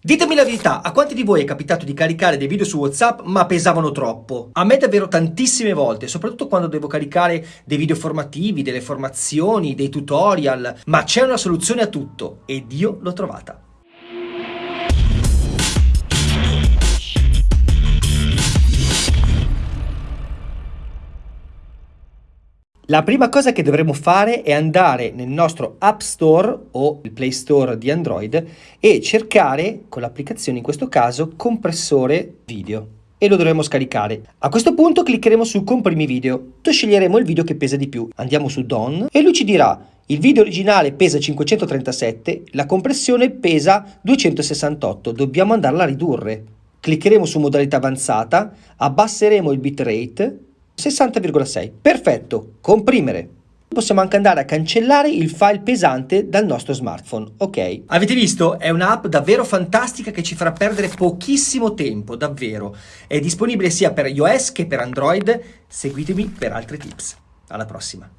Ditemi la verità, a quanti di voi è capitato di caricare dei video su WhatsApp ma pesavano troppo? A me davvero tantissime volte, soprattutto quando devo caricare dei video formativi, delle formazioni, dei tutorial, ma c'è una soluzione a tutto ed io l'ho trovata. La prima cosa che dovremo fare è andare nel nostro App Store o il Play Store di Android e cercare, con l'applicazione in questo caso, compressore video e lo dovremo scaricare. A questo punto cliccheremo su comprimi video, tu sceglieremo il video che pesa di più, andiamo su Done e lui ci dirà il video originale pesa 537, la compressione pesa 268, dobbiamo andarla a ridurre. Cliccheremo su modalità avanzata, abbasseremo il bitrate 60,6. Perfetto, comprimere. Possiamo anche andare a cancellare il file pesante dal nostro smartphone, ok? Avete visto? È un'app davvero fantastica che ci farà perdere pochissimo tempo, davvero. È disponibile sia per iOS che per Android. Seguitemi per altri tips. Alla prossima!